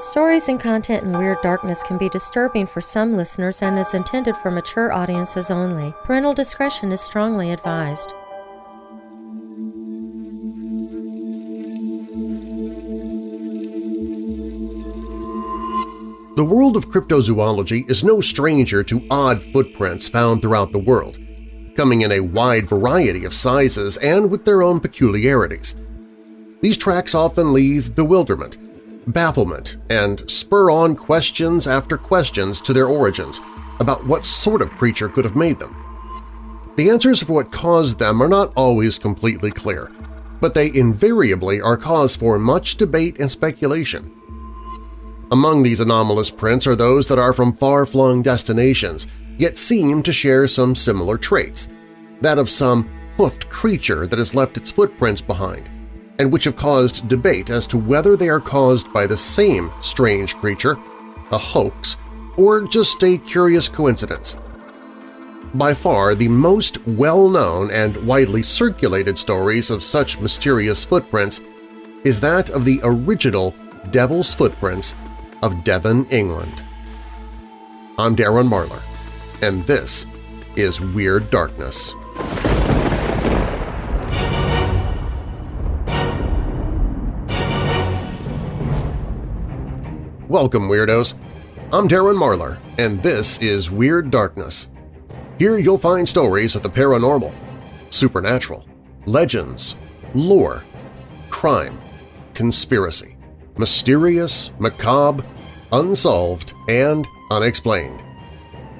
Stories and content in Weird Darkness can be disturbing for some listeners and is intended for mature audiences only. Parental discretion is strongly advised. The world of cryptozoology is no stranger to odd footprints found throughout the world, coming in a wide variety of sizes and with their own peculiarities. These tracks often leave bewilderment, bafflement, and spur on questions after questions to their origins about what sort of creature could have made them. The answers of what caused them are not always completely clear, but they invariably are cause for much debate and speculation. Among these anomalous prints are those that are from far-flung destinations, yet seem to share some similar traits, that of some hoofed creature that has left its footprints behind, and which have caused debate as to whether they are caused by the same strange creature, a hoax, or just a curious coincidence. By far the most well-known and widely circulated stories of such mysterious footprints is that of the original Devil's Footprints of Devon, England. I'm Darren Marlar, and this is Weird Darkness. Welcome, Weirdos! I'm Darren Marlar, and this is Weird Darkness. Here you'll find stories of the paranormal, supernatural, legends, lore, crime, conspiracy, mysterious, macabre, unsolved, and unexplained.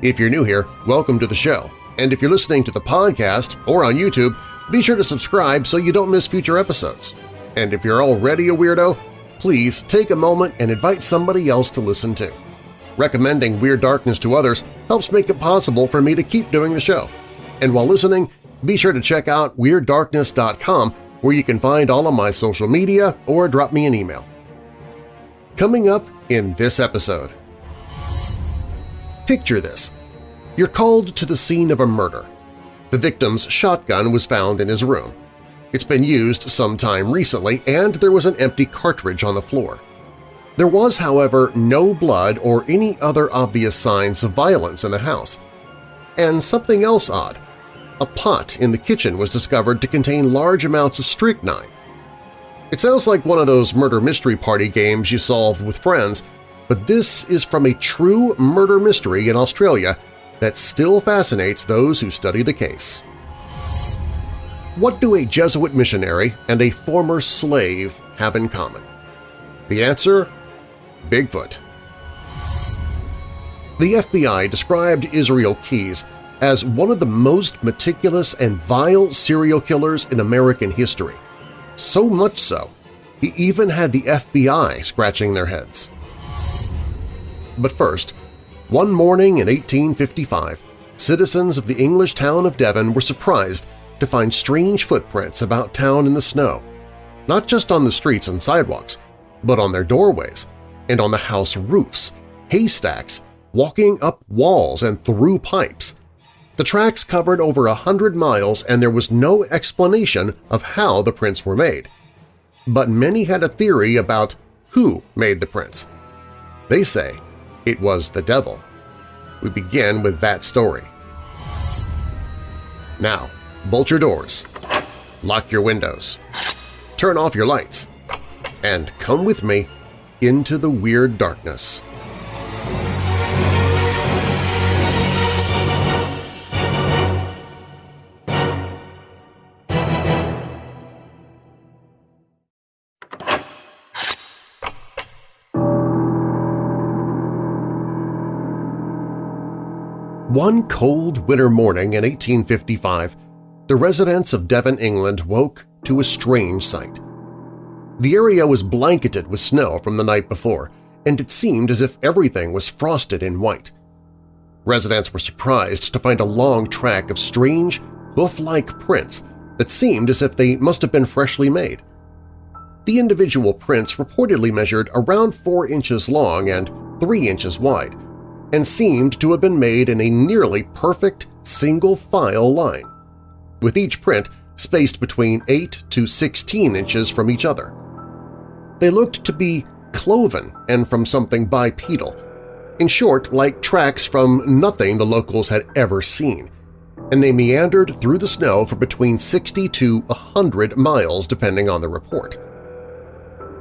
If you're new here, welcome to the show, and if you're listening to the podcast or on YouTube, be sure to subscribe so you don't miss future episodes. And if you're already a weirdo, please take a moment and invite somebody else to listen to. Recommending Weird Darkness to others helps make it possible for me to keep doing the show. And while listening, be sure to check out WeirdDarkness.com where you can find all of my social media or drop me an email. Coming up in this episode. Picture this. You're called to the scene of a murder. The victim's shotgun was found in his room. It's been used some time recently, and there was an empty cartridge on the floor. There was, however, no blood or any other obvious signs of violence in the house. And something else odd. A pot in the kitchen was discovered to contain large amounts of strychnine. It sounds like one of those murder mystery party games you solve with friends, but this is from a true murder mystery in Australia that still fascinates those who study the case. What do a Jesuit missionary and a former slave have in common? The answer? Bigfoot. The FBI described Israel Keys as one of the most meticulous and vile serial killers in American history. So much so, he even had the FBI scratching their heads. But first, one morning in 1855, citizens of the English town of Devon were surprised to find strange footprints about town in the snow, not just on the streets and sidewalks, but on their doorways and on the house roofs, haystacks, walking up walls and through pipes. The tracks covered over a hundred miles and there was no explanation of how the prints were made. But many had a theory about who made the prints. They say it was the devil. We begin with that story. Now, bolt your doors, lock your windows, turn off your lights, and come with me into the weird darkness. One cold winter morning in 1855, the residents of Devon, England woke to a strange sight. The area was blanketed with snow from the night before, and it seemed as if everything was frosted in white. Residents were surprised to find a long track of strange, hoof-like prints that seemed as if they must have been freshly made. The individual prints reportedly measured around 4 inches long and 3 inches wide, and seemed to have been made in a nearly perfect single-file line, with each print spaced between 8 to 16 inches from each other. They looked to be cloven and from something bipedal. In short, like tracks from nothing the locals had ever seen, and they meandered through the snow for between 60 to 100 miles depending on the report.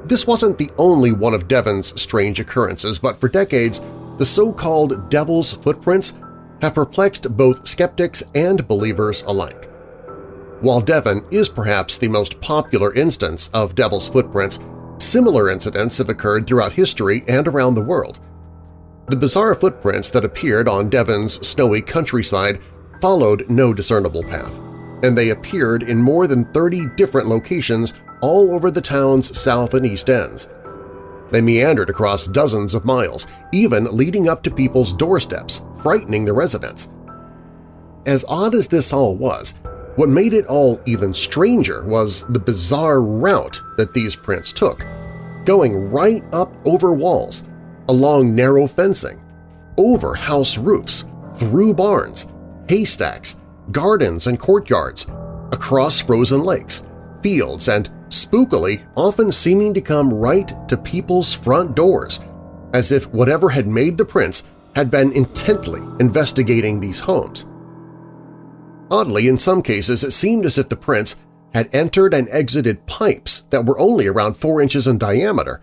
This wasn't the only one of Devon's strange occurrences, but for decades the so-called Devil's Footprints have perplexed both skeptics and believers alike. While Devon is perhaps the most popular instance of Devil's Footprints, similar incidents have occurred throughout history and around the world. The bizarre footprints that appeared on Devon's snowy countryside followed no discernible path, and they appeared in more than 30 different locations all over the town's south and east ends. They meandered across dozens of miles, even leading up to people's doorsteps, frightening the residents. As odd as this all was, what made it all even stranger was the bizarre route that these prints took, going right up over walls, along narrow fencing, over house roofs, through barns, haystacks, gardens and courtyards, across frozen lakes, fields, and spookily often seeming to come right to people's front doors, as if whatever had made the prints had been intently investigating these homes. Oddly, in some cases it seemed as if the prints had entered and exited pipes that were only around four inches in diameter,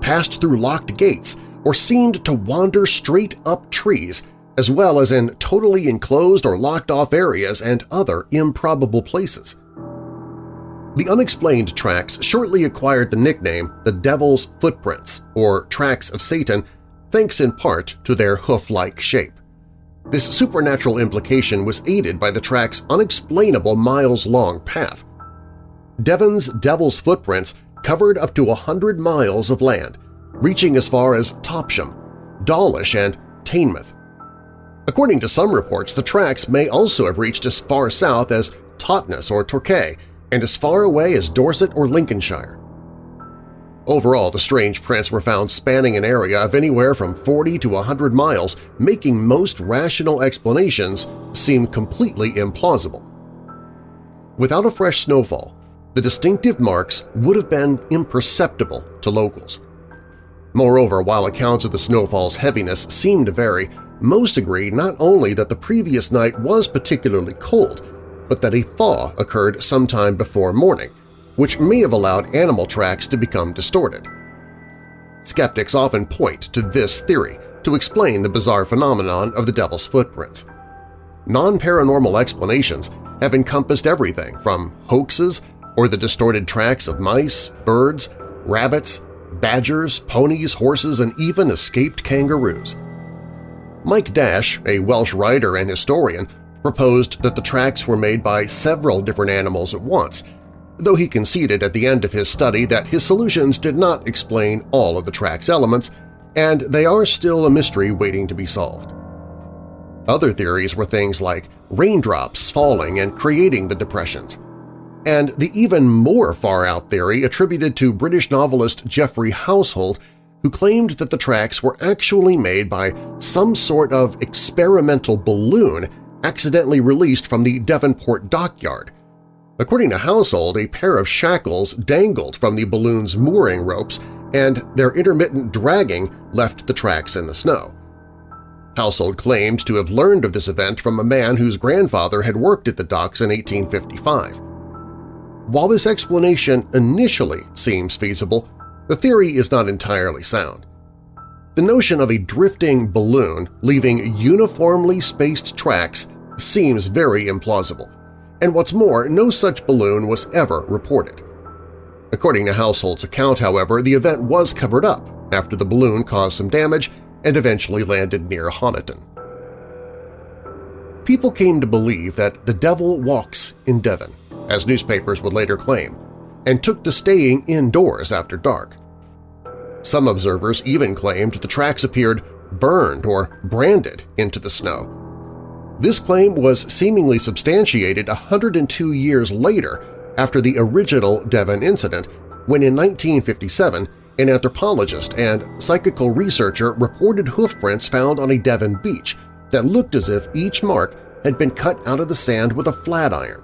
passed through locked gates, or seemed to wander straight up trees as well as in totally enclosed or locked-off areas and other improbable places. The unexplained tracks shortly acquired the nickname the Devil's Footprints, or Tracks of Satan, thanks in part to their hoof-like shape. This supernatural implication was aided by the track's unexplainable miles-long path. Devon's Devil's Footprints covered up to a hundred miles of land, reaching as far as Topsham, Dawlish, and Teignmouth. According to some reports, the tracks may also have reached as far south as Totnes or Torquay and as far away as Dorset or Lincolnshire. Overall, the strange prints were found spanning an area of anywhere from 40 to 100 miles, making most rational explanations seem completely implausible. Without a fresh snowfall, the distinctive marks would have been imperceptible to locals. Moreover, while accounts of the snowfall's heaviness seem to vary, most agree not only that the previous night was particularly cold, but that a thaw occurred sometime before morning, which may have allowed animal tracks to become distorted. Skeptics often point to this theory to explain the bizarre phenomenon of the Devil's Footprints. Non-paranormal explanations have encompassed everything from hoaxes or the distorted tracks of mice, birds, rabbits, badgers, ponies, horses, and even escaped kangaroos. Mike Dash, a Welsh writer and historian, proposed that the tracks were made by several different animals at once, though he conceded at the end of his study that his solutions did not explain all of the track's elements, and they are still a mystery waiting to be solved. Other theories were things like raindrops falling and creating the depressions, and the even more far-out theory attributed to British novelist Geoffrey Household who claimed that the tracks were actually made by some sort of experimental balloon accidentally released from the Devonport dockyard. According to Household, a pair of shackles dangled from the balloon's mooring ropes and their intermittent dragging left the tracks in the snow. Household claimed to have learned of this event from a man whose grandfather had worked at the docks in 1855. While this explanation initially seems feasible, the theory is not entirely sound. The notion of a drifting balloon leaving uniformly spaced tracks seems very implausible, and what's more, no such balloon was ever reported. According to Household's account, however, the event was covered up after the balloon caused some damage and eventually landed near Honiton. People came to believe that the devil walks in Devon, as newspapers would later claim, and took to staying indoors after dark. Some observers even claimed the tracks appeared burned or branded into the snow. This claim was seemingly substantiated 102 years later after the original Devon incident, when in 1957 an anthropologist and psychical researcher reported hoofprints found on a Devon beach that looked as if each mark had been cut out of the sand with a flat iron.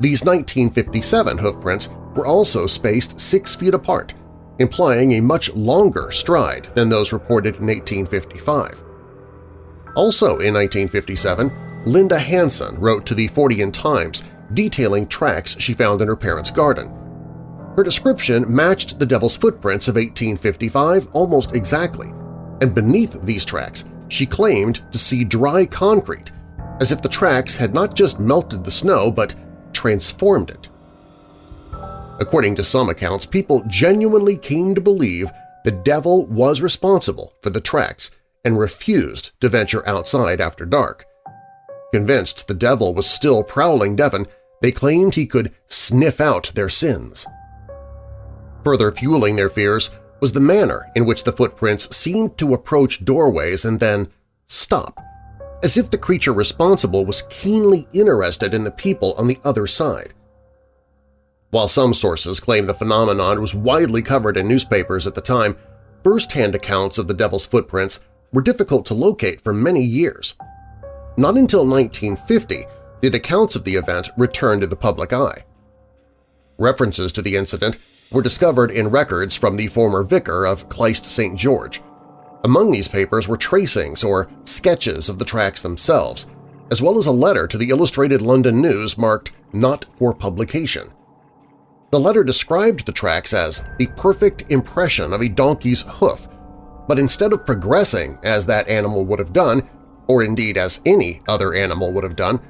These 1957 hoofprints were also spaced six feet apart, implying a much longer stride than those reported in 1855. Also in 1957, Linda Hanson wrote to the Fortean Times detailing tracks she found in her parents' garden. Her description matched the Devil's Footprints of 1855 almost exactly, and beneath these tracks she claimed to see dry concrete, as if the tracks had not just melted the snow but transformed it. According to some accounts, people genuinely came to believe the devil was responsible for the tracks and refused to venture outside after dark. Convinced the devil was still prowling Devon, they claimed he could sniff out their sins. Further fueling their fears was the manner in which the footprints seemed to approach doorways and then stop, as if the creature responsible was keenly interested in the people on the other side. While some sources claim the phenomenon was widely covered in newspapers at the time, first-hand accounts of the Devil's Footprints were difficult to locate for many years. Not until 1950 did accounts of the event return to the public eye. References to the incident were discovered in records from the former vicar of Clyst St. George. Among these papers were tracings or sketches of the tracks themselves, as well as a letter to the Illustrated London News marked Not for Publication. The letter described the tracks as the perfect impression of a donkey's hoof, but instead of progressing as that animal would have done, or indeed as any other animal would have done,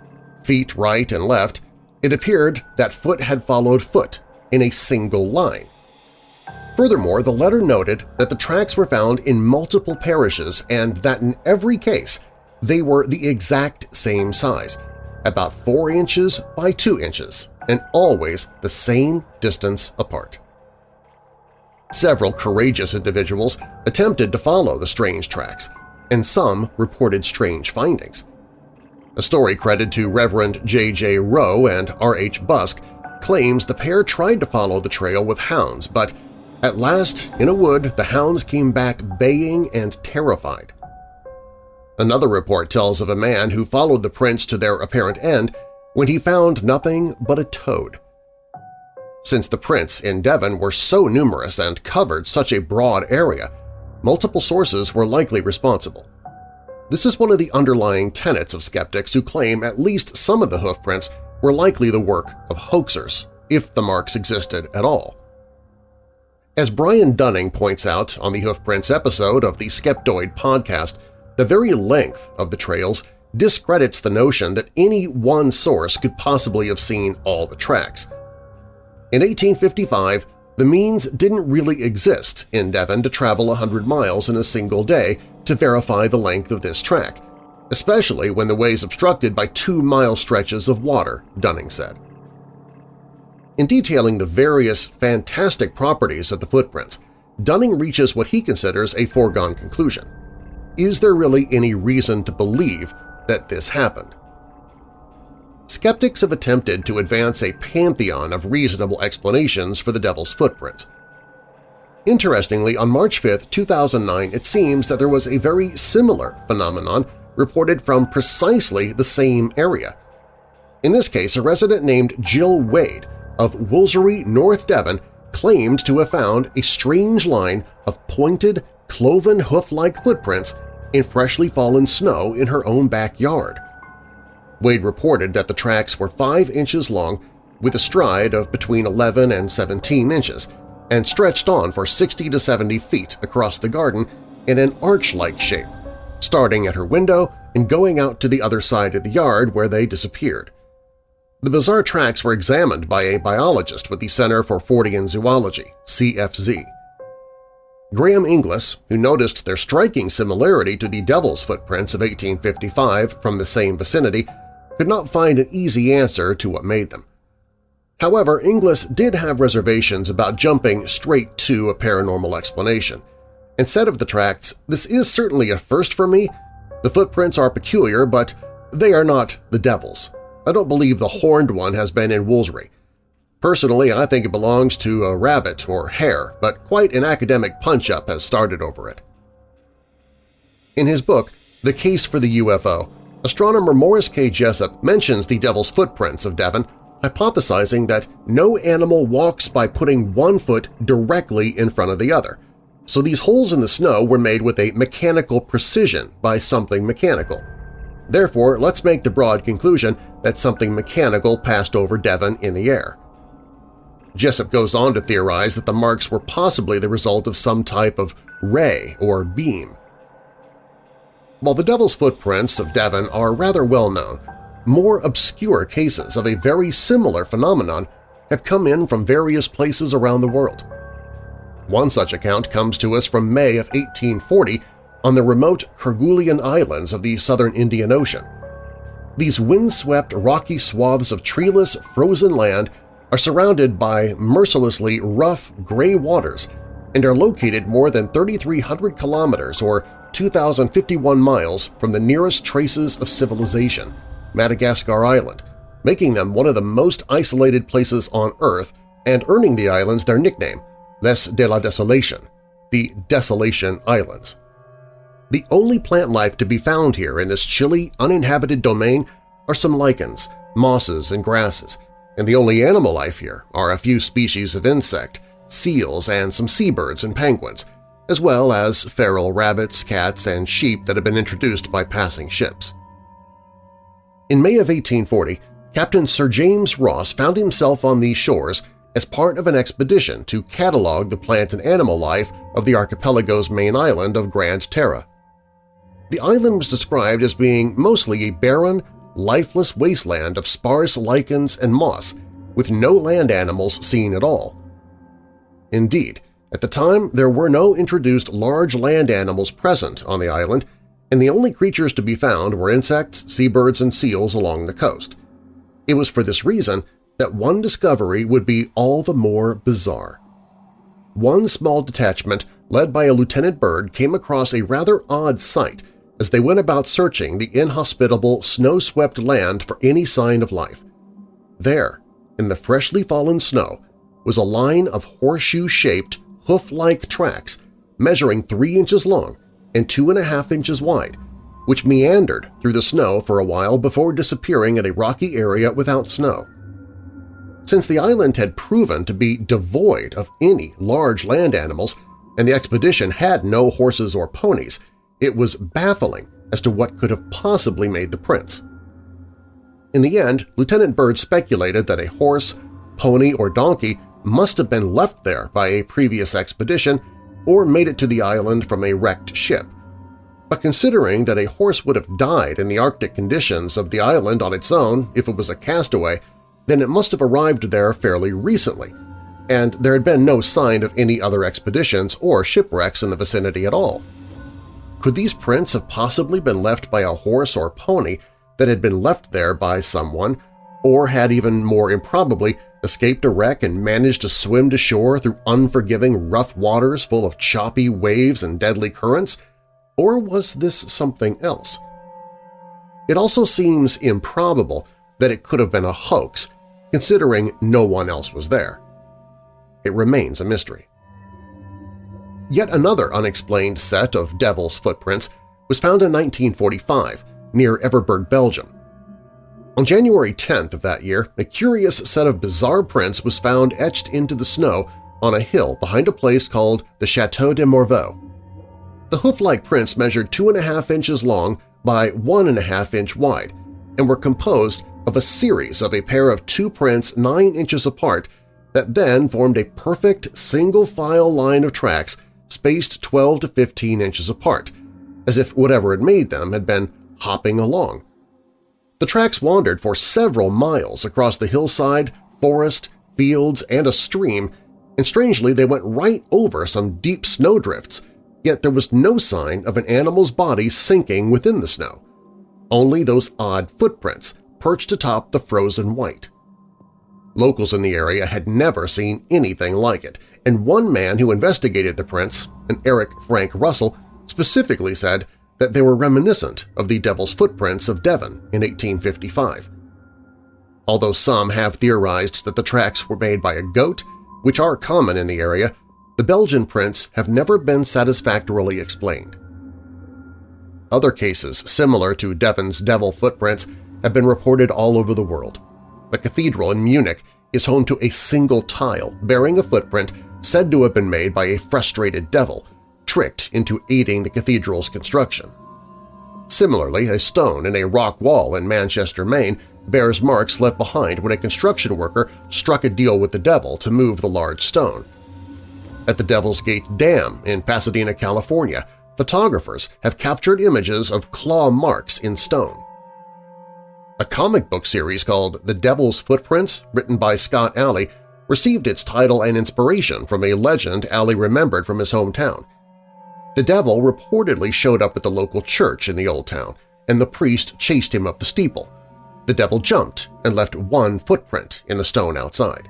feet right and left, it appeared that foot had followed foot in a single line. Furthermore, the letter noted that the tracks were found in multiple parishes and that in every case they were the exact same size, about 4 inches by 2 inches, and always the same distance apart. Several courageous individuals attempted to follow the strange tracks, and some reported strange findings. A story credited to Reverend J.J. Rowe and R.H. Busk claims the pair tried to follow the trail with hounds, but at last, in a wood, the hounds came back baying and terrified. Another report tells of a man who followed the prints to their apparent end when he found nothing but a toad. Since the prints in Devon were so numerous and covered such a broad area, multiple sources were likely responsible. This is one of the underlying tenets of skeptics who claim at least some of the hoofprints were likely the work of hoaxers, if the marks existed at all. As Brian Dunning points out on the Hoofprints episode of the Skeptoid podcast, the very length of the trails discredits the notion that any one source could possibly have seen all the tracks. In 1855, the means didn't really exist in Devon to travel 100 miles in a single day to verify the length of this track, especially when the way is obstructed by two-mile stretches of water, Dunning said. In detailing the various fantastic properties of the footprints, Dunning reaches what he considers a foregone conclusion. Is there really any reason to believe that this happened. Skeptics have attempted to advance a pantheon of reasonable explanations for the Devil's footprints. Interestingly, on March 5, 2009, it seems that there was a very similar phenomenon reported from precisely the same area. In this case, a resident named Jill Wade of Woolsery, North Devon claimed to have found a strange line of pointed, cloven hoof-like footprints in freshly fallen snow in her own backyard. Wade reported that the tracks were 5 inches long with a stride of between 11 and 17 inches and stretched on for 60 to 70 feet across the garden in an arch-like shape, starting at her window and going out to the other side of the yard where they disappeared. The bizarre tracks were examined by a biologist with the Center for Fortean Zoology, CFZ. Graham Inglis, who noticed their striking similarity to the Devil's footprints of 1855 from the same vicinity, could not find an easy answer to what made them. However, Inglis did have reservations about jumping straight to a paranormal explanation. Instead of the tracts, this is certainly a first for me. The footprints are peculiar, but they are not the Devil's. I don't believe the horned one has been in Woolsery. Personally, I think it belongs to a rabbit or hare, but quite an academic punch-up has started over it. In his book, The Case for the UFO, astronomer Morris K. Jessup mentions the Devil's Footprints of Devon hypothesizing that no animal walks by putting one foot directly in front of the other, so these holes in the snow were made with a mechanical precision by something mechanical. Therefore, let's make the broad conclusion that something mechanical passed over Devon in the air. Jessup goes on to theorize that the marks were possibly the result of some type of ray or beam. While the Devil's Footprints of Devon are rather well known, more obscure cases of a very similar phenomenon have come in from various places around the world. One such account comes to us from May of 1840 on the remote Kerguelen Islands of the southern Indian Ocean. These windswept, rocky swaths of treeless, frozen land are surrounded by mercilessly rough, gray waters and are located more than 3,300 kilometers or 2,051 miles from the nearest traces of civilization, Madagascar Island, making them one of the most isolated places on Earth and earning the islands their nickname, Les de la Desolation, the Desolation Islands. The only plant life to be found here in this chilly, uninhabited domain are some lichens, mosses, and grasses, and the only animal life here are a few species of insect, seals, and some seabirds and penguins, as well as feral rabbits, cats, and sheep that had been introduced by passing ships. In May of 1840, Captain Sir James Ross found himself on these shores as part of an expedition to catalog the plant and animal life of the archipelago's main island of Grande Terre. The island was described as being mostly a barren, lifeless wasteland of sparse lichens and moss, with no land animals seen at all. Indeed, at the time there were no introduced large land animals present on the island, and the only creatures to be found were insects, seabirds, and seals along the coast. It was for this reason that one discovery would be all the more bizarre. One small detachment led by a Lieutenant Bird came across a rather odd sight as they went about searching the inhospitable, snow-swept land for any sign of life. There, in the freshly fallen snow, was a line of horseshoe-shaped, hoof-like tracks measuring three inches long and two and a half inches wide, which meandered through the snow for a while before disappearing in a rocky area without snow. Since the island had proven to be devoid of any large land animals and the expedition had no horses or ponies, it was baffling as to what could have possibly made the prints. In the end, Lieutenant Bird speculated that a horse, pony, or donkey must have been left there by a previous expedition or made it to the island from a wrecked ship. But considering that a horse would have died in the Arctic conditions of the island on its own if it was a castaway, then it must have arrived there fairly recently, and there had been no sign of any other expeditions or shipwrecks in the vicinity at all. Could these prints have possibly been left by a horse or pony that had been left there by someone, or had even more improbably escaped a wreck and managed to swim to shore through unforgiving rough waters full of choppy waves and deadly currents, or was this something else? It also seems improbable that it could have been a hoax, considering no one else was there. It remains a mystery. Yet another unexplained set of devil's footprints was found in 1945 near Everberg, Belgium. On January 10th of that year, a curious set of bizarre prints was found etched into the snow on a hill behind a place called the Chateau de Morveau. The hoof-like prints measured 2.5 inches long by 1.5 inch wide and were composed of a series of a pair of two prints 9 inches apart that then formed a perfect single-file line of tracks spaced 12 to 15 inches apart, as if whatever had made them had been hopping along. The tracks wandered for several miles across the hillside, forest, fields, and a stream, and strangely they went right over some deep snowdrifts, yet there was no sign of an animal's body sinking within the snow. Only those odd footprints perched atop the frozen white. Locals in the area had never seen anything like it, and one man who investigated the prints, an Eric Frank Russell, specifically said that they were reminiscent of the Devil's Footprints of Devon in 1855. Although some have theorized that the tracks were made by a goat, which are common in the area, the Belgian prints have never been satisfactorily explained. Other cases similar to Devon's devil footprints have been reported all over the world. a cathedral in Munich, is home to a single tile bearing a footprint said to have been made by a frustrated devil, tricked into aiding the cathedral's construction. Similarly, a stone in a rock wall in Manchester, Maine bears marks left behind when a construction worker struck a deal with the devil to move the large stone. At the Devil's Gate Dam in Pasadena, California, photographers have captured images of claw marks in stone. A comic book series called The Devil's Footprints, written by Scott Allie, received its title and inspiration from a legend Allie remembered from his hometown. The devil reportedly showed up at the local church in the old town, and the priest chased him up the steeple. The devil jumped and left one footprint in the stone outside.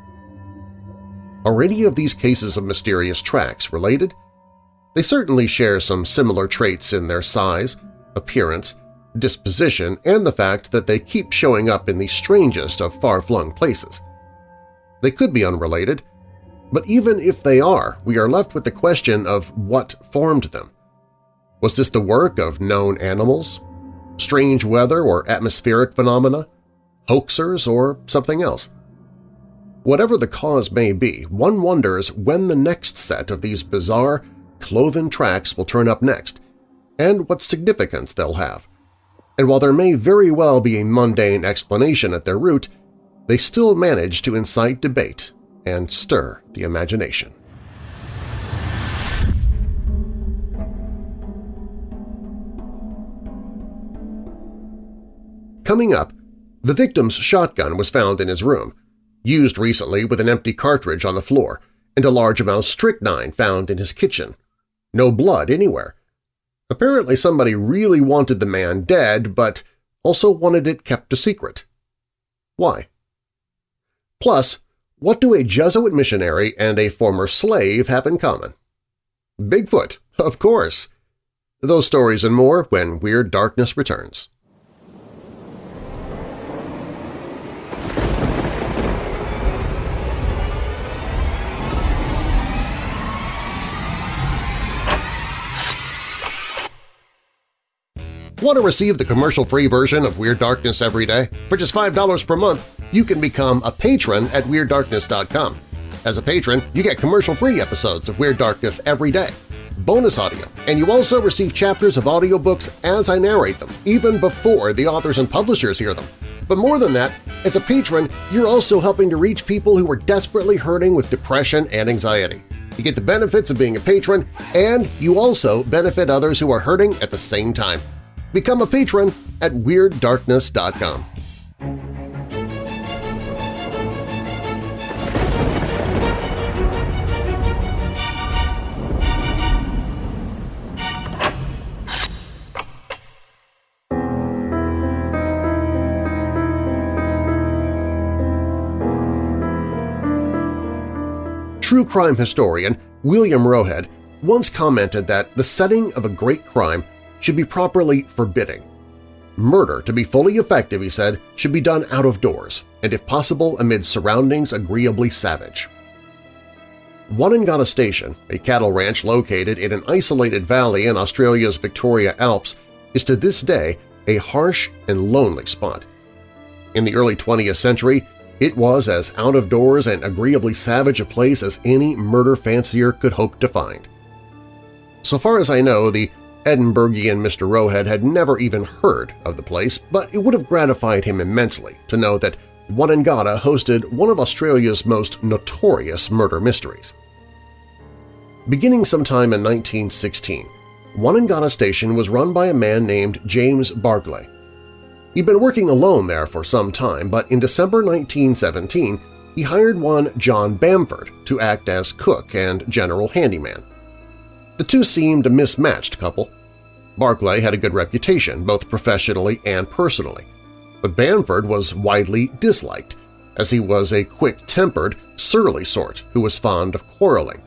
Are any of these cases of mysterious tracks related? They certainly share some similar traits in their size, appearance, disposition, and the fact that they keep showing up in the strangest of far-flung places. They could be unrelated, but even if they are, we are left with the question of what formed them. Was this the work of known animals? Strange weather or atmospheric phenomena? Hoaxers or something else? Whatever the cause may be, one wonders when the next set of these bizarre, cloven tracks will turn up next, and what significance they'll have. And while there may very well be a mundane explanation at their root, they still manage to incite debate and stir the imagination. Coming up, the victim's shotgun was found in his room, used recently with an empty cartridge on the floor, and a large amount of strychnine found in his kitchen. No blood anywhere. Apparently somebody really wanted the man dead, but also wanted it kept a secret. Why? Plus, what do a Jesuit missionary and a former slave have in common? Bigfoot, of course! Those stories and more when Weird Darkness returns. Want to receive the commercial-free version of Weird Darkness every day? For just $5 per month, you can become a patron at WeirdDarkness.com. As a patron, you get commercial-free episodes of Weird Darkness every day, bonus audio, and you also receive chapters of audiobooks as I narrate them, even before the authors and publishers hear them. But more than that, as a patron, you're also helping to reach people who are desperately hurting with depression and anxiety. You get the benefits of being a patron, and you also benefit others who are hurting at the same time. Become a patron at WeirdDarkness.com. True crime historian William Roughead once commented that the setting of a great crime should be properly forbidding. Murder, to be fully effective, he said, should be done out of doors, and if possible amid surroundings agreeably savage. Wonnangatta Station, a cattle ranch located in an isolated valley in Australia's Victoria Alps, is to this day a harsh and lonely spot. In the early 20th century, it was as out-of-doors and agreeably savage a place as any murder fancier could hope to find. So far as I know, the Edinburghian Mr. Roughead had never even heard of the place, but it would have gratified him immensely to know that Wonnangatta hosted one of Australia's most notorious murder mysteries. Beginning sometime in 1916, Wonnangatta Station was run by a man named James Barclay. He'd been working alone there for some time, but in December 1917 he hired one John Bamford to act as cook and general handyman. The two seemed a mismatched couple. Barclay had a good reputation, both professionally and personally, but Bamford was widely disliked, as he was a quick-tempered, surly sort who was fond of quarreling.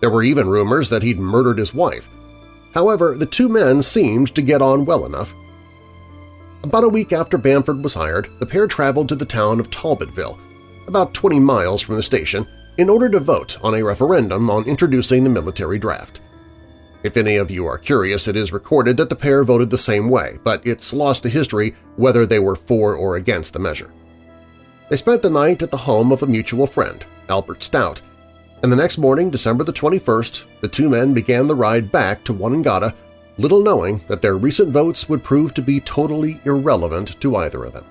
There were even rumors that he'd murdered his wife. However, the two men seemed to get on well enough. About a week after Bamford was hired, the pair traveled to the town of Talbotville, about 20 miles from the station, in order to vote on a referendum on introducing the military draft. If any of you are curious, it is recorded that the pair voted the same way, but it's lost to history whether they were for or against the measure. They spent the night at the home of a mutual friend, Albert Stout, and the next morning, December the 21st, the two men began the ride back to Wonnangatta, little knowing that their recent votes would prove to be totally irrelevant to either of them.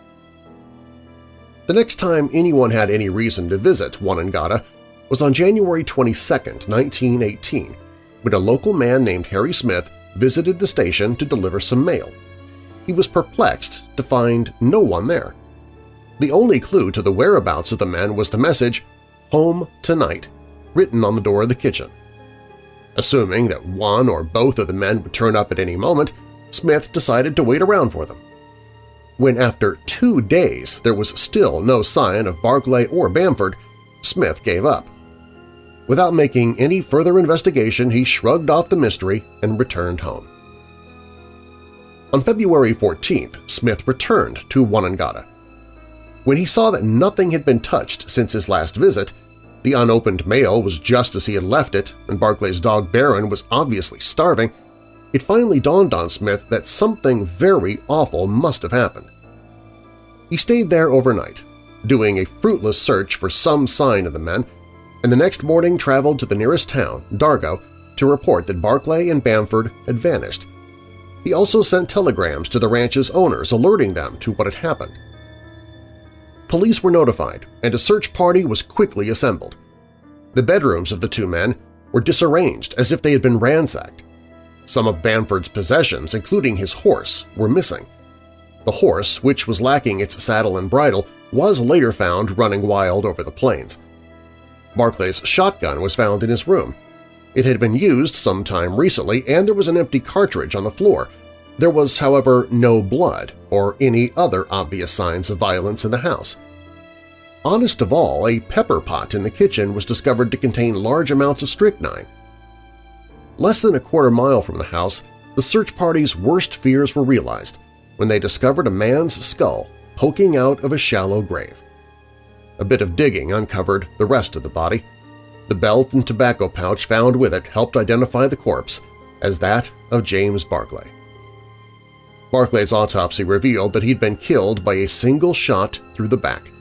The next time anyone had any reason to visit Wonnangatta was on January 22, 1918, when a local man named Harry Smith visited the station to deliver some mail. He was perplexed to find no one there. The only clue to the whereabouts of the men was the message, Home Tonight, written on the door of the kitchen. Assuming that one or both of the men would turn up at any moment, Smith decided to wait around for them. When after two days there was still no sign of Barclay or Bamford, Smith gave up. Without making any further investigation, he shrugged off the mystery and returned home. On February 14th, Smith returned to Wonnangatta. When he saw that nothing had been touched since his last visit, the unopened mail was just as he had left it, and Barclay's dog Baron was obviously starving, it finally dawned on Smith that something very awful must have happened. He stayed there overnight, doing a fruitless search for some sign of the men, and the next morning traveled to the nearest town, Dargo, to report that Barclay and Bamford had vanished. He also sent telegrams to the ranch's owners alerting them to what had happened. Police were notified, and a search party was quickly assembled. The bedrooms of the two men were disarranged as if they had been ransacked. Some of Bamford's possessions, including his horse, were missing. The horse, which was lacking its saddle and bridle, was later found running wild over the plains. Barclay's shotgun was found in his room. It had been used some time recently, and there was an empty cartridge on the floor, there was, however, no blood or any other obvious signs of violence in the house. Honest of all, a pepper pot in the kitchen was discovered to contain large amounts of strychnine. Less than a quarter mile from the house, the search party's worst fears were realized when they discovered a man's skull poking out of a shallow grave. A bit of digging uncovered the rest of the body. The belt and tobacco pouch found with it helped identify the corpse as that of James Barclay. Barclay's autopsy revealed that he'd been killed by a single shot through the back.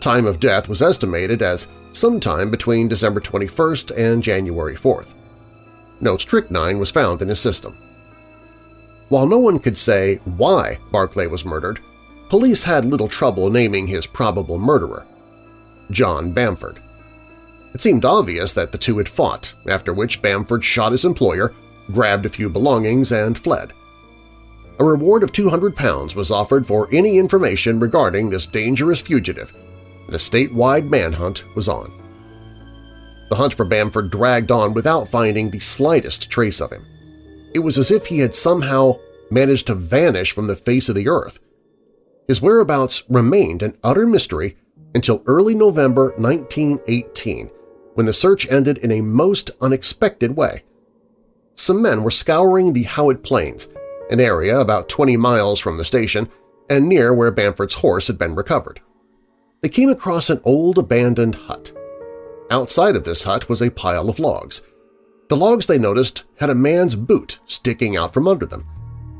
Time of death was estimated as sometime between December 21st and January 4th. No strychnine was found in his system. While no one could say why Barclay was murdered, police had little trouble naming his probable murderer – John Bamford. It seemed obvious that the two had fought, after which Bamford shot his employer, grabbed a few belongings, and fled. A reward of 200 pounds was offered for any information regarding this dangerous fugitive, and a statewide manhunt was on. The hunt for Bamford dragged on without finding the slightest trace of him. It was as if he had somehow managed to vanish from the face of the earth. His whereabouts remained an utter mystery until early November 1918, when the search ended in a most unexpected way. Some men were scouring the Howitt Plains an area about 20 miles from the station and near where Bamford's horse had been recovered. They came across an old abandoned hut. Outside of this hut was a pile of logs. The logs they noticed had a man's boot sticking out from under them.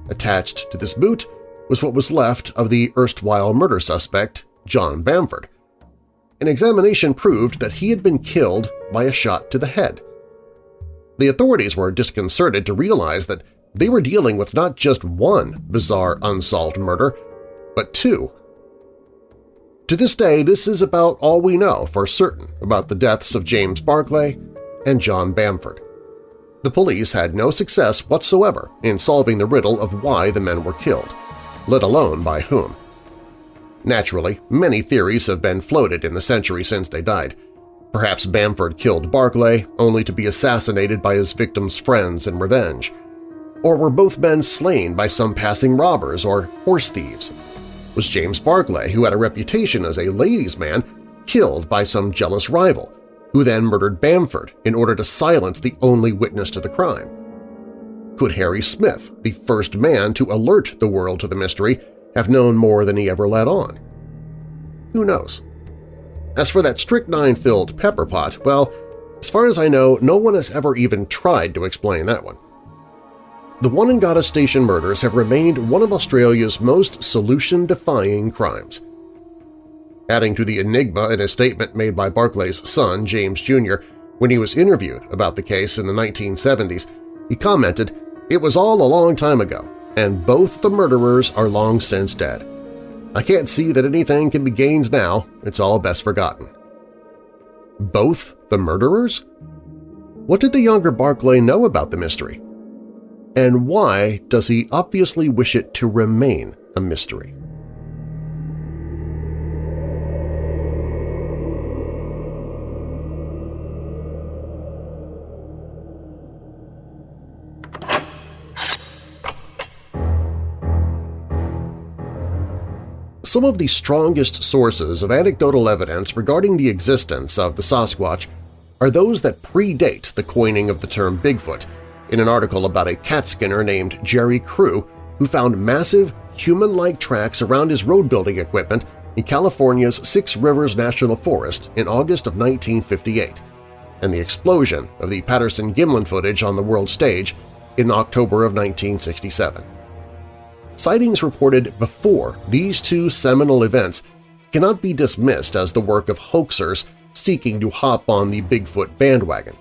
Attached to this boot was what was left of the erstwhile murder suspect, John Bamford. An examination proved that he had been killed by a shot to the head. The authorities were disconcerted to realize that they were dealing with not just one bizarre unsolved murder, but two. To this day, this is about all we know for certain about the deaths of James Barclay and John Bamford. The police had no success whatsoever in solving the riddle of why the men were killed, let alone by whom. Naturally, many theories have been floated in the century since they died. Perhaps Bamford killed Barclay only to be assassinated by his victim's friends in revenge – or were both men slain by some passing robbers or horse thieves? Was James Barclay, who had a reputation as a ladies' man, killed by some jealous rival, who then murdered Bamford in order to silence the only witness to the crime? Could Harry Smith, the first man to alert the world to the mystery, have known more than he ever let on? Who knows? As for that strychnine-filled pepper pot, well, as far as I know, no one has ever even tried to explain that one. The Wonnangatta Station murders have remained one of Australia's most solution-defying crimes. adding to the enigma in a statement made by Barclay's son, James Jr., when he was interviewed about the case in the 1970s. He commented, it was all a long time ago, and both the murderers are long since dead. I can't see that anything can be gained now, it's all best forgotten. Both the murderers? What did the younger Barclay know about the mystery? And why does he obviously wish it to remain a mystery? Some of the strongest sources of anecdotal evidence regarding the existence of the Sasquatch are those that predate the coining of the term Bigfoot in an article about a cat skinner named Jerry Crew who found massive, human-like tracks around his road-building equipment in California's Six Rivers National Forest in August of 1958, and the explosion of the Patterson-Gimlin footage on the world stage in October of 1967. Sightings reported before these two seminal events cannot be dismissed as the work of hoaxers seeking to hop on the Bigfoot bandwagon.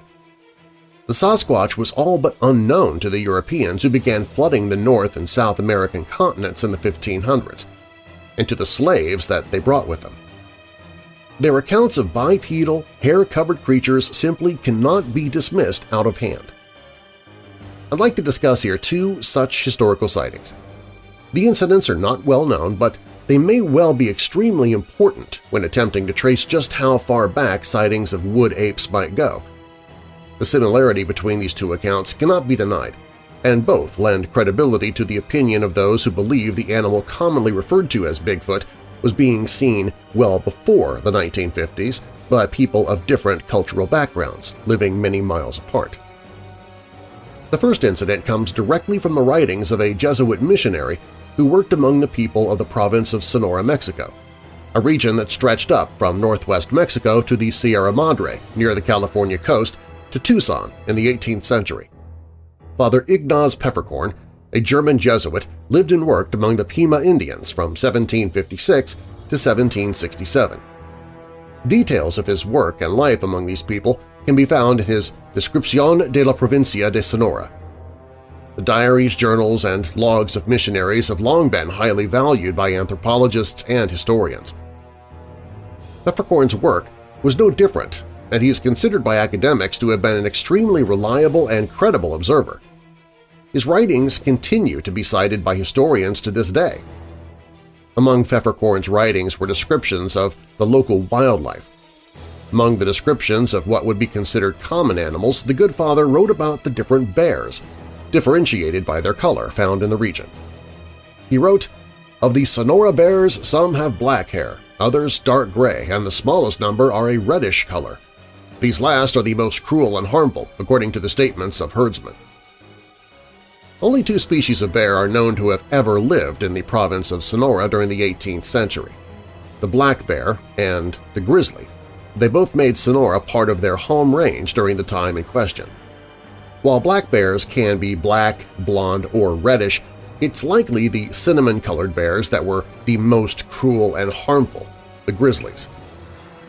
The Sasquatch was all but unknown to the Europeans who began flooding the North and South American continents in the 1500s, and to the slaves that they brought with them. Their accounts of bipedal, hair-covered creatures simply cannot be dismissed out of hand. I'd like to discuss here two such historical sightings – the incidents are not well known, but they may well be extremely important when attempting to trace just how far back sightings of wood apes might go. The similarity between these two accounts cannot be denied, and both lend credibility to the opinion of those who believe the animal commonly referred to as Bigfoot was being seen well before the 1950s by people of different cultural backgrounds living many miles apart. The first incident comes directly from the writings of a Jesuit missionary who worked among the people of the province of Sonora, Mexico, a region that stretched up from northwest Mexico to the Sierra Madre near the California coast to Tucson in the 18th century. Father Ignaz Pfefferkorn, a German Jesuit, lived and worked among the Pima Indians from 1756 to 1767. Details of his work and life among these people can be found in his Descripción de la Provincia de Sonora, the diaries, journals, and logs of missionaries have long been highly valued by anthropologists and historians. Pfefferkorn's work was no different, and he is considered by academics to have been an extremely reliable and credible observer. His writings continue to be cited by historians to this day. Among Pfefferkorn's writings were descriptions of the local wildlife. Among the descriptions of what would be considered common animals, the Good Father wrote about the different bears, differentiated by their color found in the region. He wrote, Of the Sonora bears, some have black hair, others dark gray, and the smallest number are a reddish color. These last are the most cruel and harmful, according to the statements of herdsmen. Only two species of bear are known to have ever lived in the province of Sonora during the 18th century – the black bear and the grizzly. They both made Sonora part of their home range during the time in question. While black bears can be black, blonde, or reddish, it's likely the cinnamon-colored bears that were the most cruel and harmful, the grizzlies.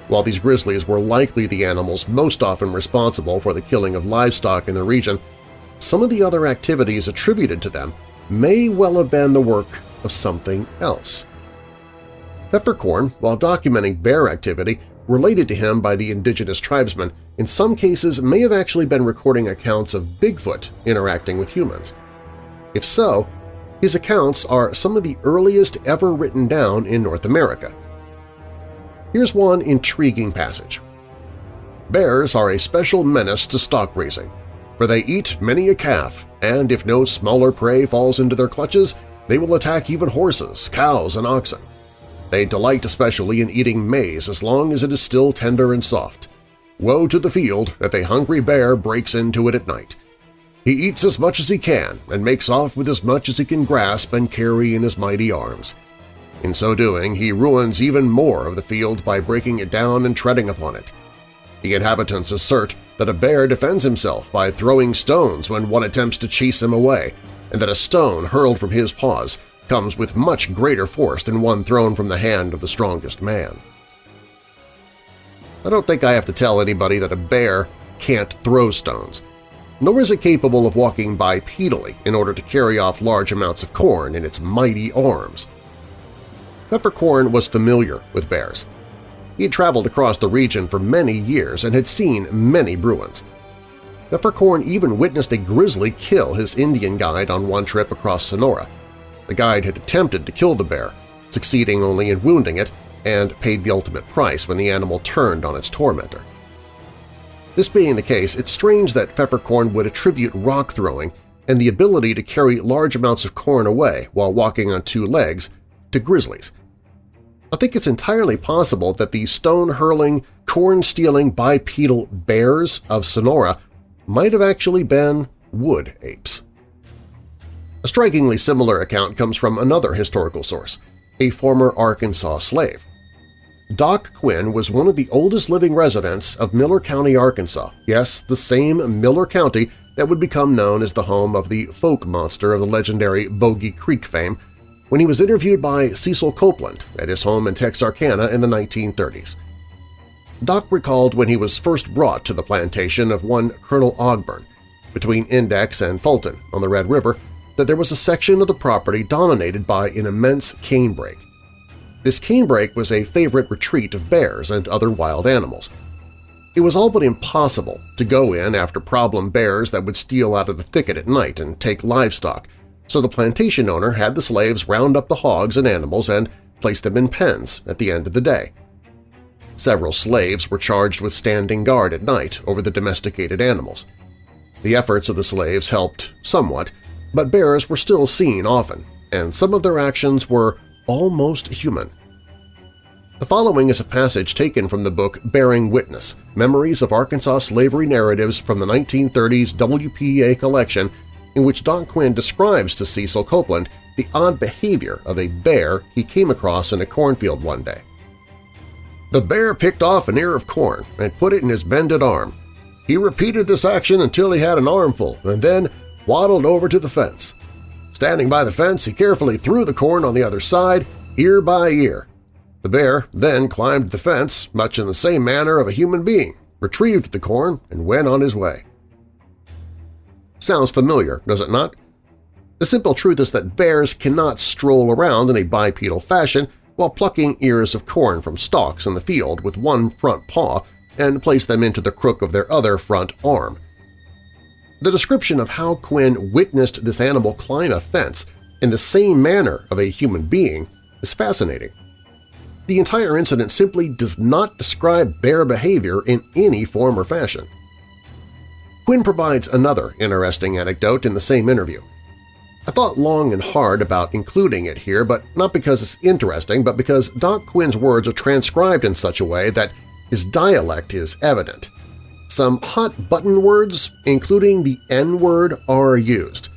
While these grizzlies were likely the animals most often responsible for the killing of livestock in the region, some of the other activities attributed to them may well have been the work of something else. Pfefferkorn, while documenting bear activity, related to him by the indigenous tribesmen, in some cases may have actually been recording accounts of Bigfoot interacting with humans. If so, his accounts are some of the earliest ever written down in North America. Here's one intriguing passage. Bears are a special menace to stock raising, for they eat many a calf, and if no smaller prey falls into their clutches, they will attack even horses, cows, and oxen. They delight especially in eating maize as long as it is still tender and soft. Woe to the field if a hungry bear breaks into it at night. He eats as much as he can and makes off with as much as he can grasp and carry in his mighty arms. In so doing, he ruins even more of the field by breaking it down and treading upon it. The inhabitants assert that a bear defends himself by throwing stones when one attempts to chase him away, and that a stone hurled from his paws comes with much greater force than one thrown from the hand of the strongest man. I don't think I have to tell anybody that a bear can't throw stones, nor is it capable of walking bipedally in order to carry off large amounts of corn in its mighty arms. Pfefferkorn was familiar with bears. He had traveled across the region for many years and had seen many Bruins. Pfefferkorn even witnessed a grizzly kill his Indian guide on one trip across Sonora. The guide had attempted to kill the bear, succeeding only in wounding it, and paid the ultimate price when the animal turned on its tormentor. This being the case, it's strange that Pfefferkorn would attribute rock throwing and the ability to carry large amounts of corn away while walking on two legs to grizzlies. I think it's entirely possible that the stone-hurling, corn-stealing bipedal bears of Sonora might have actually been wood apes. A strikingly similar account comes from another historical source, a former Arkansas slave. Doc Quinn was one of the oldest living residents of Miller County, Arkansas, yes, the same Miller County that would become known as the home of the folk monster of the legendary Boggy Creek fame when he was interviewed by Cecil Copeland at his home in Texarkana in the 1930s. Doc recalled when he was first brought to the plantation of one Colonel Ogburn, between Index and Fulton on the Red River, that there was a section of the property dominated by an immense canebrake. This canebrake was a favorite retreat of bears and other wild animals. It was all but impossible to go in after problem bears that would steal out of the thicket at night and take livestock, so the plantation owner had the slaves round up the hogs and animals and place them in pens at the end of the day. Several slaves were charged with standing guard at night over the domesticated animals. The efforts of the slaves helped somewhat, but bears were still seen often, and some of their actions were almost human. The following is a passage taken from the book Bearing Witness – Memories of Arkansas Slavery Narratives from the 1930s WPA collection in which Doc Quinn describes to Cecil Copeland the odd behavior of a bear he came across in a cornfield one day. The bear picked off an ear of corn and put it in his bended arm. He repeated this action until he had an armful and then waddled over to the fence. Standing by the fence, he carefully threw the corn on the other side, ear by ear. The bear then climbed the fence, much in the same manner of a human being, retrieved the corn, and went on his way. Sounds familiar, does it not? The simple truth is that bears cannot stroll around in a bipedal fashion while plucking ears of corn from stalks in the field with one front paw and place them into the crook of their other front arm. The description of how Quinn witnessed this animal climb a fence in the same manner of a human being is fascinating. The entire incident simply does not describe bear behavior in any form or fashion. Quinn provides another interesting anecdote in the same interview. I thought long and hard about including it here, but not because it's interesting, but because Doc Quinn's words are transcribed in such a way that his dialect is evident. Some hot-button words, including the N-word, are used.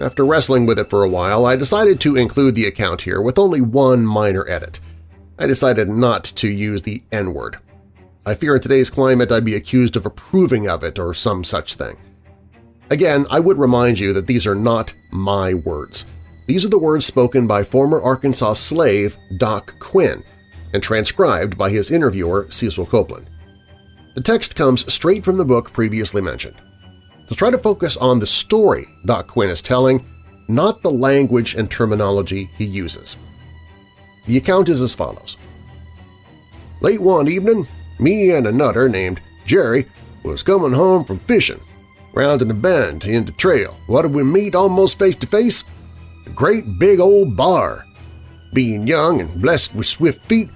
After wrestling with it for a while, I decided to include the account here with only one minor edit. I decided not to use the N-word. I fear in today's climate I'd be accused of approving of it or some such thing. Again, I would remind you that these are not my words. These are the words spoken by former Arkansas slave Doc Quinn and transcribed by his interviewer Cecil Copeland. The text comes straight from the book previously mentioned. To try to focus on the story Doc Quinn is telling, not the language and terminology he uses. The account is as follows. Late one evening, me and a nutter named Jerry was coming home from fishing. Rounding a bend in the trail, what did we meet almost face to face? A great big old bar. Being young and blessed with swift feet,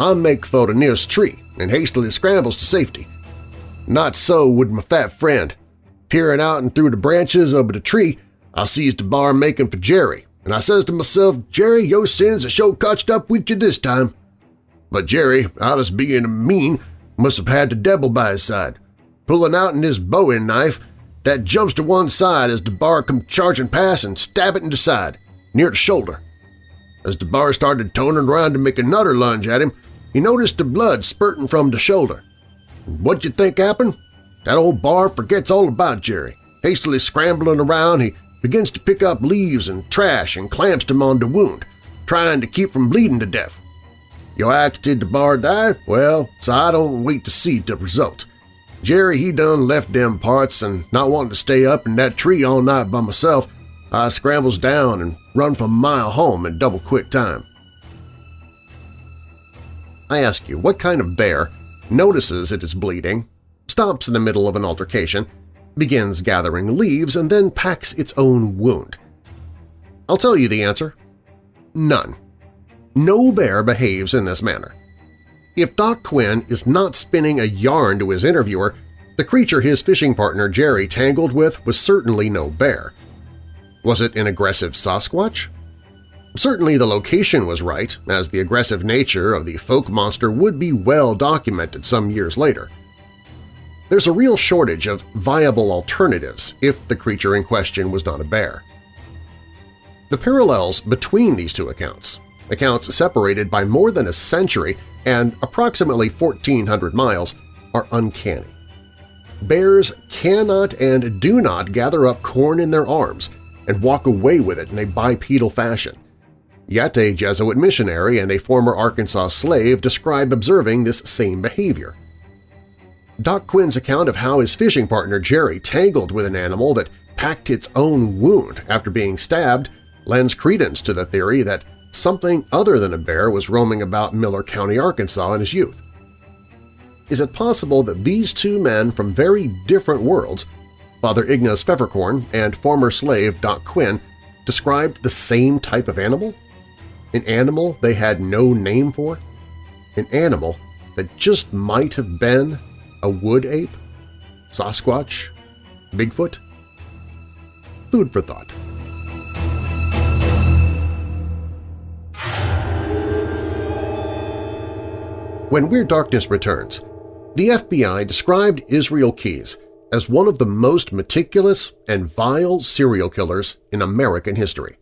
I make for the nearest tree and hastily scrambles to safety. Not so would my fat friend. Peering out and through the branches of the tree, I sees the bar making for Jerry, and I says to myself, Jerry, your sins are sure cotched up with you this time. But Jerry, out of being mean, must have had the devil by his side. Pulling out in his bowie knife, that jumps to one side as the bar come charging past and stab it in the side, near the shoulder. As the bar started turning around to make another lunge at him, he noticed the blood spurting from the shoulder. What'd you think happened? That old bar forgets all about Jerry. Hastily scrambling around, he begins to pick up leaves and trash and clamps them on the wound, trying to keep from bleeding to death. You asked did the bar die? Well, so I don't wait to see the result. Jerry he done left them parts and not wanting to stay up in that tree all night by myself, I scrambles down and run for a mile home in double quick time. I ask you, what kind of bear notices it is bleeding, stops in the middle of an altercation, begins gathering leaves, and then packs its own wound? I'll tell you the answer. None. No bear behaves in this manner. If Doc Quinn is not spinning a yarn to his interviewer, the creature his fishing partner Jerry tangled with was certainly no bear. Was it an aggressive Sasquatch? Certainly the location was right, as the aggressive nature of the folk monster would be well documented some years later. There's a real shortage of viable alternatives if the creature in question was not a bear. The parallels between these two accounts, accounts separated by more than a century and approximately 1,400 miles, are uncanny. Bears cannot and do not gather up corn in their arms and walk away with it in a bipedal fashion. Yet a Jesuit missionary and a former Arkansas slave describe observing this same behavior. Doc Quinn's account of how his fishing partner Jerry tangled with an animal that packed its own wound after being stabbed lends credence to the theory that something other than a bear was roaming about Miller County, Arkansas in his youth. Is it possible that these two men from very different worlds, Father Ignaz Pfefferkorn and former slave Doc Quinn, described the same type of animal? An animal they had no name for? An animal that just might have been a wood ape? Sasquatch? Bigfoot? Food for thought. When Weird Darkness returns, the FBI described Israel Keyes as one of the most meticulous and vile serial killers in American history.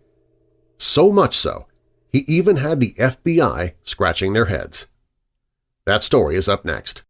So much so, he even had the FBI scratching their heads. That story is up next.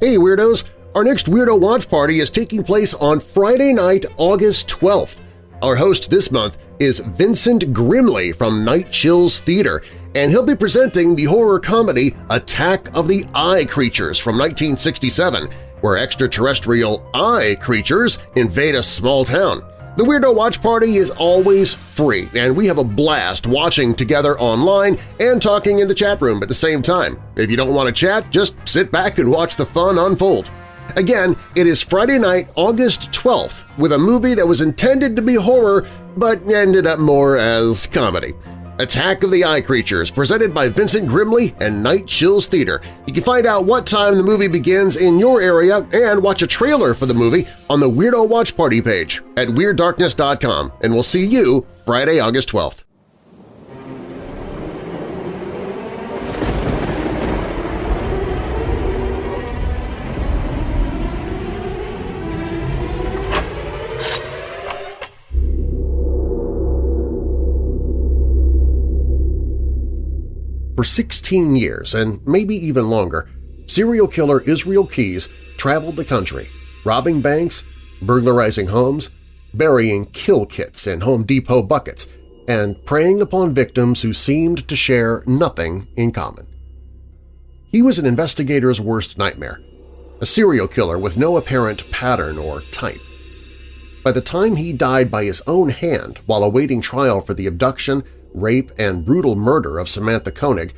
Hey Weirdos! Our next Weirdo Watch Party is taking place on Friday night, August 12th. Our host this month is Vincent Grimley from Night Chills Theater, and he'll be presenting the horror comedy Attack of the Eye Creatures from 1967, where extraterrestrial eye creatures invade a small town. The Weirdo Watch Party is always free, and we have a blast watching together online and talking in the chat room at the same time. If you don't want to chat, just sit back and watch the fun unfold. Again, it is Friday night, August 12th, with a movie that was intended to be horror but ended up more as comedy. Attack of the Eye Creatures, presented by Vincent Grimley and Night Chills Theater. You can find out what time the movie begins in your area and watch a trailer for the movie on the Weirdo Watch Party page at WeirdDarkness.com, and we'll see you Friday, August 12th. For 16 years, and maybe even longer, serial killer Israel Keyes traveled the country, robbing banks, burglarizing homes, burying kill kits in Home Depot buckets, and preying upon victims who seemed to share nothing in common. He was an investigator's worst nightmare, a serial killer with no apparent pattern or type. By the time he died by his own hand while awaiting trial for the abduction rape, and brutal murder of Samantha Koenig,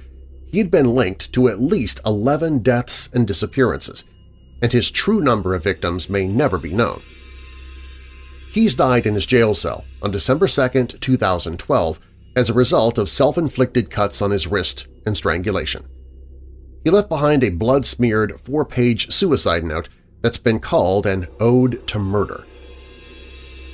he had been linked to at least 11 deaths and disappearances, and his true number of victims may never be known. Keyes died in his jail cell on December 2, 2012 as a result of self-inflicted cuts on his wrist and strangulation. He left behind a blood-smeared four-page suicide note that's been called an ode to murder.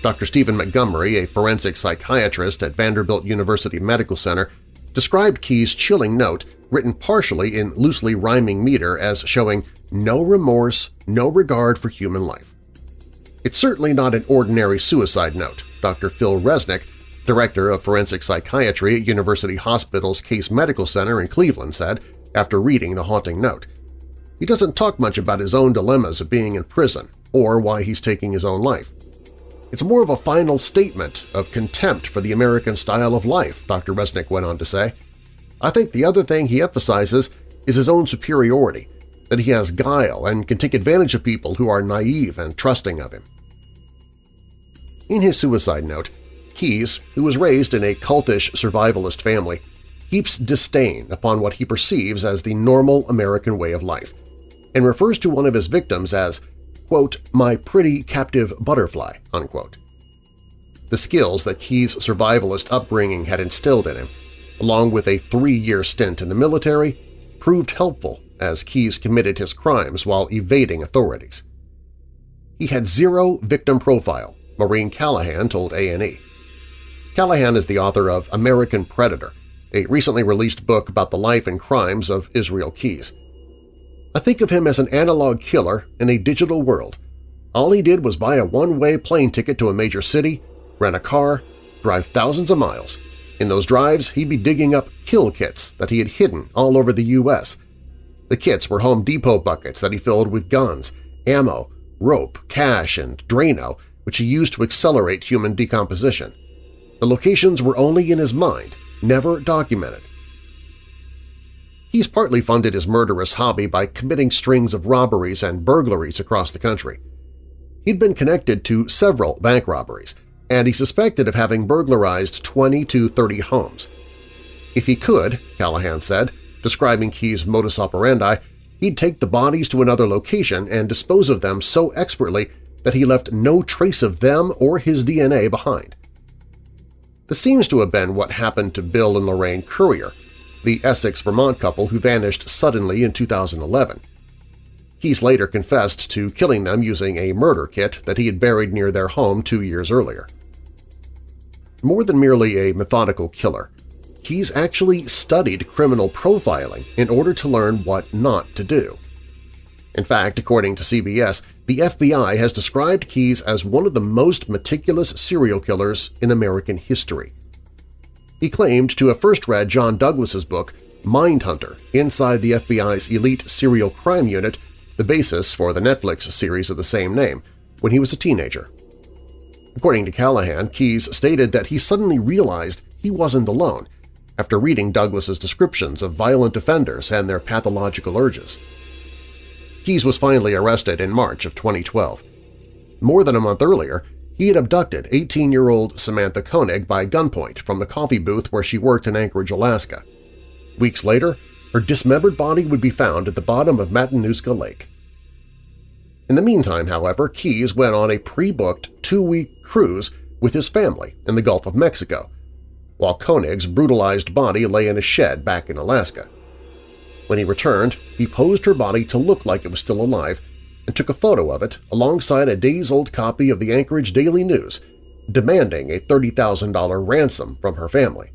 Dr. Stephen Montgomery, a forensic psychiatrist at Vanderbilt University Medical Center, described Keyes' chilling note, written partially in loosely rhyming meter as showing no remorse, no regard for human life. It's certainly not an ordinary suicide note, Dr. Phil Resnick, director of forensic psychiatry at University Hospital's Case Medical Center in Cleveland said after reading the haunting note. He doesn't talk much about his own dilemmas of being in prison or why he's taking his own life. It's more of a final statement of contempt for the American style of life, Dr. Resnick went on to say. I think the other thing he emphasizes is his own superiority, that he has guile and can take advantage of people who are naive and trusting of him. In his suicide note, Keyes, who was raised in a cultish survivalist family, heaps disdain upon what he perceives as the normal American way of life, and refers to one of his victims as, quote, my pretty captive butterfly, unquote. The skills that Keyes' survivalist upbringing had instilled in him, along with a three-year stint in the military, proved helpful as Keyes committed his crimes while evading authorities. He had zero victim profile, Maureen Callahan told A&E. Callahan is the author of American Predator, a recently released book about the life and crimes of Israel Keyes. I think of him as an analog killer in a digital world. All he did was buy a one-way plane ticket to a major city, rent a car, drive thousands of miles. In those drives, he'd be digging up kill kits that he had hidden all over the U.S. The kits were Home Depot buckets that he filled with guns, ammo, rope, cash, and Drano, which he used to accelerate human decomposition. The locations were only in his mind, never documented. He's partly funded his murderous hobby by committing strings of robberies and burglaries across the country. He'd been connected to several bank robberies, and he suspected of having burglarized 20 to 30 homes. If he could, Callahan said, describing Keyes' modus operandi, he'd take the bodies to another location and dispose of them so expertly that he left no trace of them or his DNA behind. This seems to have been what happened to Bill and Lorraine Currier, the Essex-Vermont couple who vanished suddenly in 2011. Keyes later confessed to killing them using a murder kit that he had buried near their home two years earlier. More than merely a methodical killer, Keyes actually studied criminal profiling in order to learn what not to do. In fact, according to CBS, the FBI has described Keyes as one of the most meticulous serial killers in American history. He claimed to have first read John Douglas's book Mindhunter inside the FBI's elite serial crime unit, the basis for the Netflix series of the same name, when he was a teenager. According to Callahan, Keyes stated that he suddenly realized he wasn't alone after reading Douglas's descriptions of violent offenders and their pathological urges. Keyes was finally arrested in March of 2012. More than a month earlier, he had abducted 18-year-old Samantha Koenig by gunpoint from the coffee booth where she worked in Anchorage, Alaska. Weeks later, her dismembered body would be found at the bottom of Matanuska Lake. In the meantime, however, Keyes went on a pre-booked two-week cruise with his family in the Gulf of Mexico, while Koenig's brutalized body lay in a shed back in Alaska. When he returned, he posed her body to look like it was still alive and took a photo of it alongside a days-old copy of the Anchorage Daily News, demanding a $30,000 ransom from her family.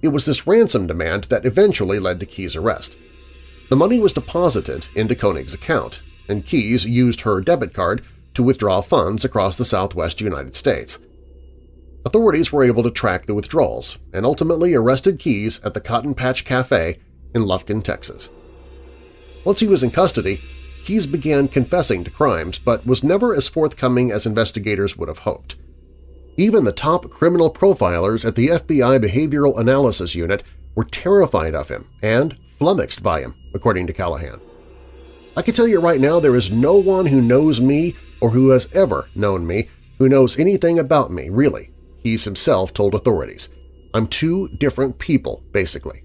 It was this ransom demand that eventually led to Keyes' arrest. The money was deposited into Koenig's account, and Keyes used her debit card to withdraw funds across the southwest United States. Authorities were able to track the withdrawals and ultimately arrested Keyes at the Cotton Patch Cafe in Lufkin, Texas. Once he was in custody, Keyes began confessing to crimes but was never as forthcoming as investigators would have hoped. Even the top criminal profilers at the FBI Behavioral Analysis Unit were terrified of him and flummoxed by him, according to Callahan. I can tell you right now there is no one who knows me or who has ever known me who knows anything about me, really, Keyes himself told authorities. I'm two different people, basically.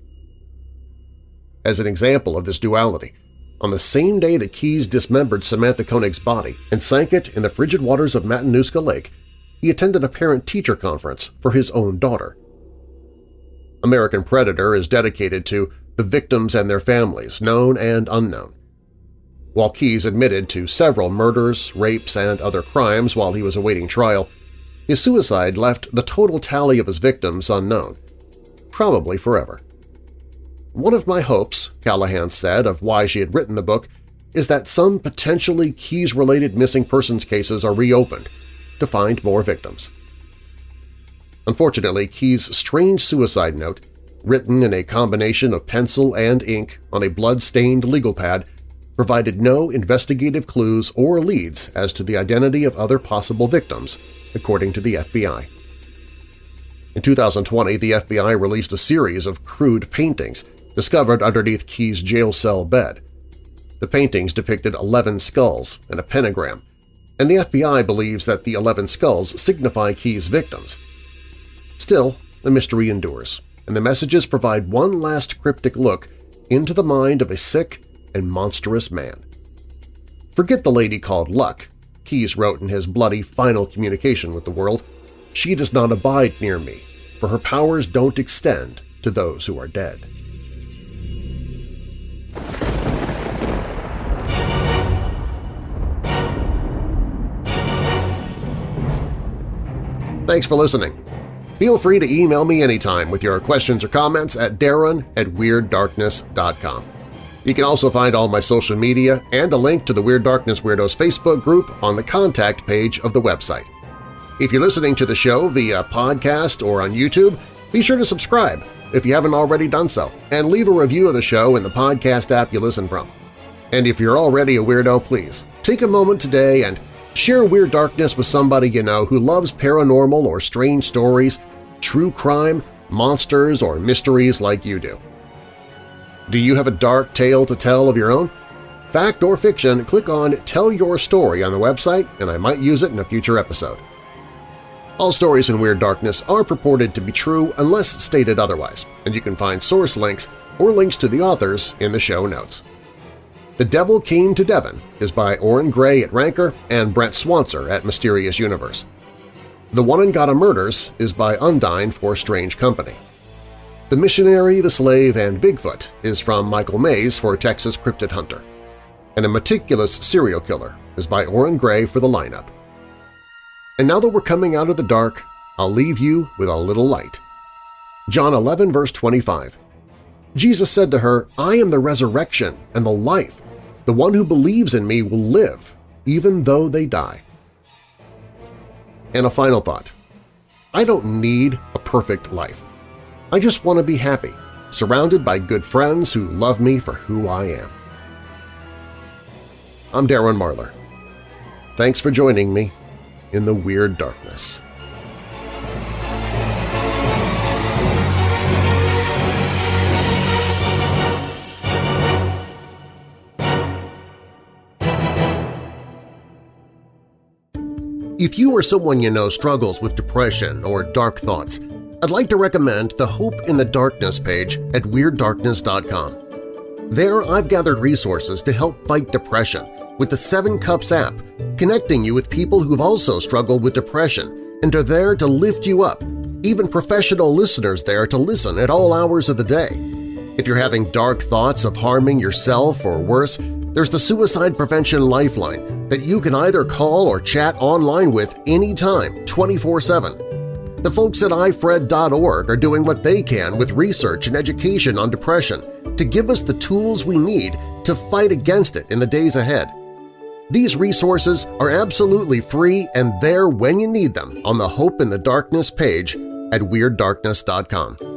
As an example of this duality, on the same day that Keyes dismembered Samantha Koenig's body and sank it in the frigid waters of Matanuska Lake, he attended a parent-teacher conference for his own daughter. American Predator is dedicated to the victims and their families, known and unknown. While Keyes admitted to several murders, rapes, and other crimes while he was awaiting trial, his suicide left the total tally of his victims unknown, probably forever. One of my hopes, Callahan said of why she had written the book, is that some potentially Keyes-related missing persons cases are reopened to find more victims. Unfortunately, Keyes' strange suicide note written in a combination of pencil and ink on a blood-stained legal pad, provided no investigative clues or leads as to the identity of other possible victims, according to the FBI. In 2020, the FBI released a series of crude paintings discovered underneath Keyes' jail cell bed. The paintings depicted 11 skulls and a pentagram, and the FBI believes that the 11 skulls signify Keyes' victims. Still, the mystery endures, and the messages provide one last cryptic look into the mind of a sick and monstrous man. Forget the lady called Luck, Keyes wrote in his bloody final communication with the world. She does not abide near me, for her powers don't extend to those who are dead. Thanks for listening. Feel free to email me anytime with your questions or comments at darren at WeirdDarkness.com. You can also find all my social media and a link to the Weird Darkness Weirdos Facebook group on the contact page of the website. If you're listening to the show via podcast or on YouTube, be sure to subscribe if you haven't already done so, and leave a review of the show in the podcast app you listen from. And if you're already a weirdo, please take a moment today and share Weird Darkness with somebody you know who loves paranormal or strange stories, true crime, monsters, or mysteries like you do. Do you have a dark tale to tell of your own? Fact or fiction, click on Tell Your Story on the website and I might use it in a future episode. All stories in Weird Darkness are purported to be true unless stated otherwise, and you can find source links or links to the authors in the show notes. The Devil Came to Devon is by Orrin Grey at Ranker and Brent Swancer at Mysterious Universe. The Onondaga Murders is by Undine for Strange Company. The Missionary, the Slave, and Bigfoot is from Michael Mayes for Texas Cryptid Hunter. And A Meticulous Serial Killer is by Orrin Grey for the lineup. And now that we're coming out of the dark, I'll leave you with a little light. John 11 verse 25 Jesus said to her, I am the resurrection and the life. The one who believes in me will live, even though they die. And a final thought. I don't need a perfect life. I just want to be happy, surrounded by good friends who love me for who I am. I'm Darren Marlar. Thanks for joining me in the Weird Darkness. If you or someone you know struggles with depression or dark thoughts, I'd like to recommend the Hope in the Darkness page at WeirdDarkness.com. There I've gathered resources to help fight depression with the Seven Cups app, connecting you with people who've also struggled with depression and are there to lift you up, even professional listeners there to listen at all hours of the day. If you're having dark thoughts of harming yourself or worse, there's the Suicide Prevention Lifeline that you can either call or chat online with anytime, 24-7. The folks at ifred.org are doing what they can with research and education on depression to give us the tools we need to fight against it in the days ahead. These resources are absolutely free and there when you need them on the Hope in the Darkness page at WeirdDarkness.com.